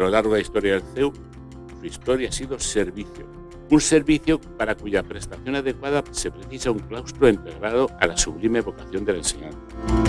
lo largo de la historia del CEU, su historia ha sido servicio. Un servicio para cuya prestación adecuada se precisa un claustro integrado a la sublime vocación de la.